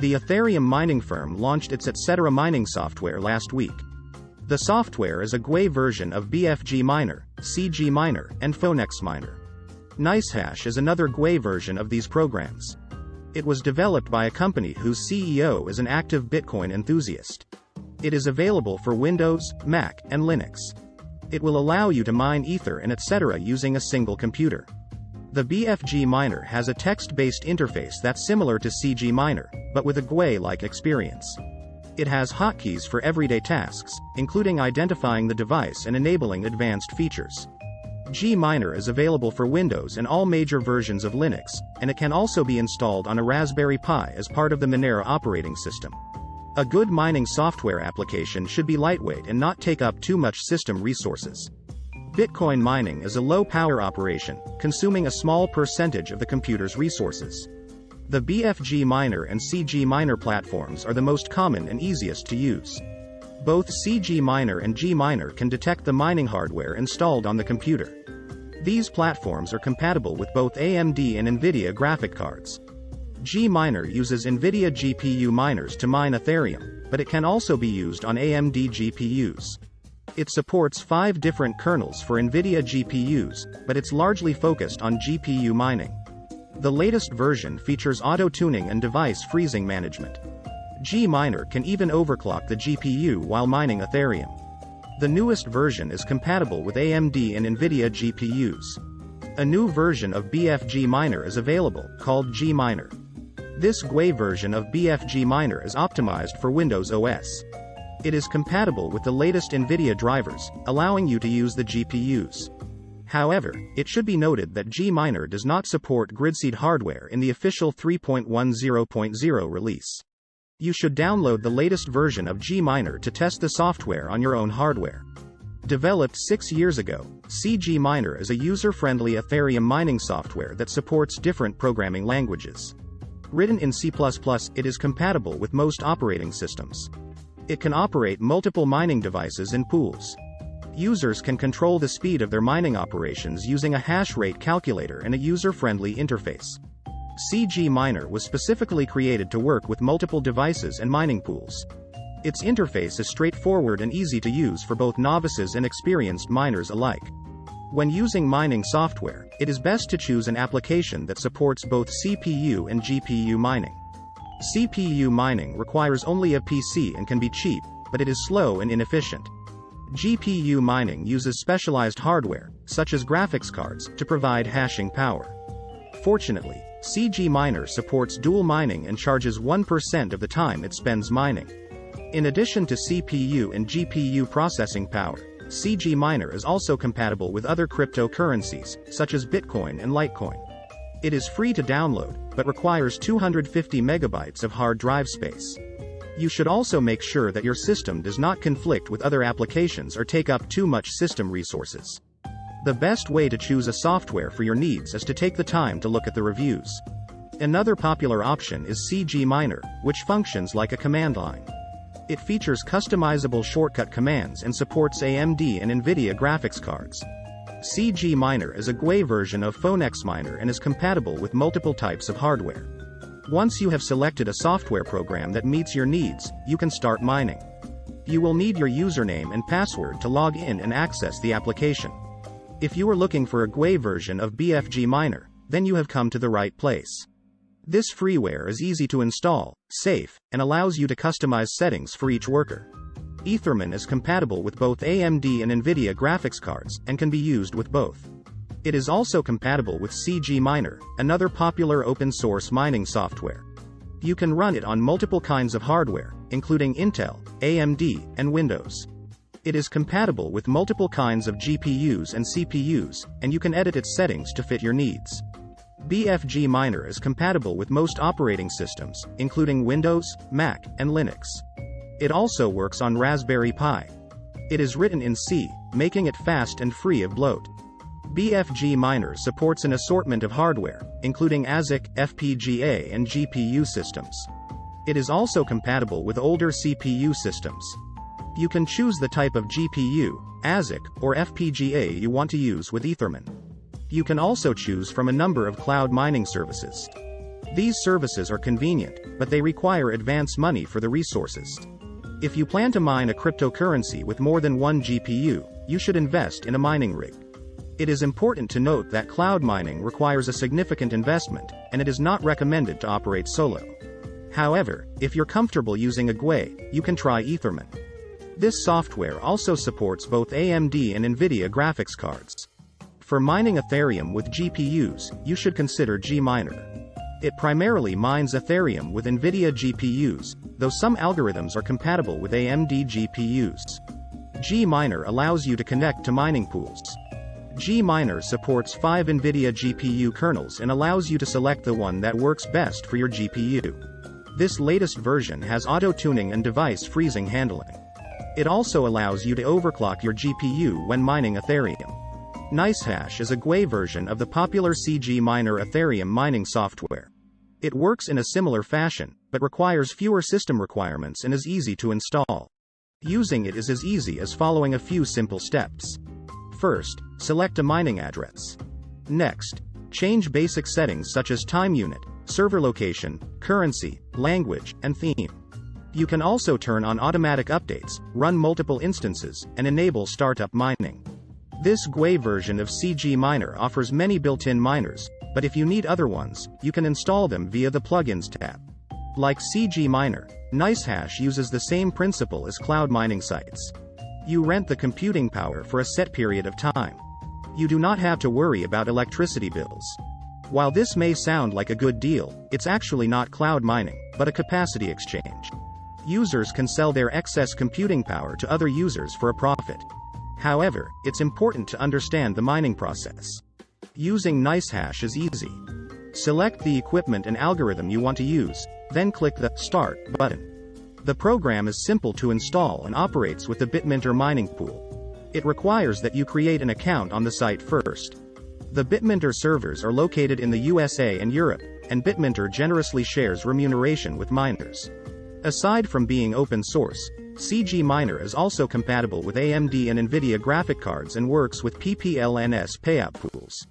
The Ethereum mining firm launched its Etc. mining software last week. The software is a GUI version of BFG Miner, CG Miner, and Phoenix Miner. NiceHash is another GUI version of these programs. It was developed by a company whose CEO is an active Bitcoin enthusiast. It is available for Windows, Mac, and Linux. It will allow you to mine Ether and etc. using a single computer. The BFG miner has a text-based interface that's similar to CG Miner, but with a GUI-like experience. It has hotkeys for everyday tasks, including identifying the device and enabling advanced features. G-Miner is available for Windows and all major versions of Linux, and it can also be installed on a Raspberry Pi as part of the Monero operating system. A good mining software application should be lightweight and not take up too much system resources. Bitcoin mining is a low-power operation, consuming a small percentage of the computer's resources. The BFG Miner and CG Miner platforms are the most common and easiest to use. Both CG Miner and G Miner can detect the mining hardware installed on the computer. These platforms are compatible with both AMD and NVIDIA graphic cards. G Miner uses NVIDIA GPU miners to mine Ethereum, but it can also be used on AMD GPUs. It supports five different kernels for NVIDIA GPUs, but it's largely focused on GPU mining. The latest version features auto-tuning and device freezing management. G-Miner can even overclock the GPU while mining Ethereum. The newest version is compatible with AMD and NVIDIA GPUs. A new version of BFG Miner is available, called G-Miner. This GUI version of BFG Miner is optimized for Windows OS. It is compatible with the latest NVIDIA drivers, allowing you to use the GPUs. However, it should be noted that G-Miner does not support gridseed hardware in the official 3.10.0 release. You should download the latest version of G-Miner to test the software on your own hardware. Developed six years ago, CG Miner is a user-friendly Ethereum mining software that supports different programming languages. Written in C++, it is compatible with most operating systems. It can operate multiple mining devices in pools. Users can control the speed of their mining operations using a hash rate calculator and a user-friendly interface. CG Miner was specifically created to work with multiple devices and mining pools. Its interface is straightforward and easy to use for both novices and experienced miners alike. When using mining software, it is best to choose an application that supports both CPU and GPU mining. CPU mining requires only a PC and can be cheap, but it is slow and inefficient. GPU mining uses specialized hardware, such as graphics cards, to provide hashing power. Fortunately, CG Miner supports dual mining and charges 1% of the time it spends mining. In addition to CPU and GPU processing power, CG Miner is also compatible with other cryptocurrencies, such as Bitcoin and Litecoin. It is free to download, but requires 250 megabytes of hard drive space. You should also make sure that your system does not conflict with other applications or take up too much system resources. The best way to choose a software for your needs is to take the time to look at the reviews. Another popular option is CG Miner, which functions like a command line. It features customizable shortcut commands and supports AMD and NVIDIA graphics cards. CG Miner is a GUI version of Phoenix Miner and is compatible with multiple types of hardware. Once you have selected a software program that meets your needs, you can start mining. You will need your username and password to log in and access the application. If you are looking for a GUI version of BFG Miner, then you have come to the right place. This freeware is easy to install, safe, and allows you to customize settings for each worker. Ethermin is compatible with both AMD and NVIDIA graphics cards, and can be used with both. It is also compatible with CG Miner, another popular open-source mining software. You can run it on multiple kinds of hardware, including Intel, AMD, and Windows. It is compatible with multiple kinds of GPUs and CPUs, and you can edit its settings to fit your needs. BFG Miner is compatible with most operating systems, including Windows, Mac, and Linux. It also works on Raspberry Pi. It is written in C, making it fast and free of bloat. BFG Miner supports an assortment of hardware, including ASIC, FPGA and GPU systems. It is also compatible with older CPU systems. You can choose the type of GPU, ASIC, or FPGA you want to use with Ethermin. You can also choose from a number of cloud mining services. These services are convenient, but they require advance money for the resources. If you plan to mine a cryptocurrency with more than one GPU, you should invest in a mining rig. It is important to note that cloud mining requires a significant investment, and it is not recommended to operate solo. However, if you're comfortable using a GUI, you can try Ethermine. This software also supports both AMD and NVIDIA graphics cards. For mining Ethereum with GPUs, you should consider Gminer. It primarily mines Ethereum with NVIDIA GPUs, though some algorithms are compatible with AMD GPUs. Gminer allows you to connect to mining pools. Gminer supports 5 NVIDIA GPU kernels and allows you to select the one that works best for your GPU. This latest version has auto-tuning and device freezing handling. It also allows you to overclock your GPU when mining Ethereum. NiceHash is a GUI version of the popular CGMiner Ethereum mining software. It works in a similar fashion, but requires fewer system requirements and is easy to install. Using it is as easy as following a few simple steps. First, select a mining address. Next, change basic settings such as time unit, server location, currency, language, and theme. You can also turn on automatic updates, run multiple instances, and enable startup mining. This GUI version of CGMiner offers many built-in miners, but if you need other ones, you can install them via the Plugins tab. Like CGMiner, NiceHash uses the same principle as cloud mining sites. You rent the computing power for a set period of time. You do not have to worry about electricity bills. While this may sound like a good deal, it's actually not cloud mining, but a capacity exchange. Users can sell their excess computing power to other users for a profit. However, it's important to understand the mining process. Using NiceHash is easy. Select the equipment and algorithm you want to use, then click the Start button. The program is simple to install and operates with the Bitminter mining pool. It requires that you create an account on the site first. The Bitminter servers are located in the USA and Europe, and Bitminter generously shares remuneration with miners. Aside from being open source, CGMiner is also compatible with AMD and NVIDIA graphic cards and works with PPLNS payout pools.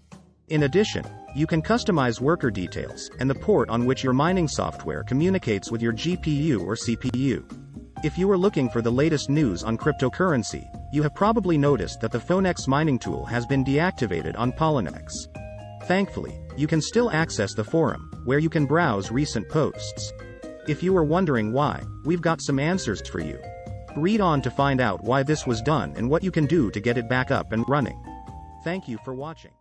In addition, you can customize worker details and the port on which your mining software communicates with your GPU or CPU. If you are looking for the latest news on cryptocurrency, you have probably noticed that the Phoenix mining tool has been deactivated on Poloniex. Thankfully, you can still access the forum, where you can browse recent posts. If you are wondering why, we've got some answers for you. Read on to find out why this was done and what you can do to get it back up and running. Thank you for watching.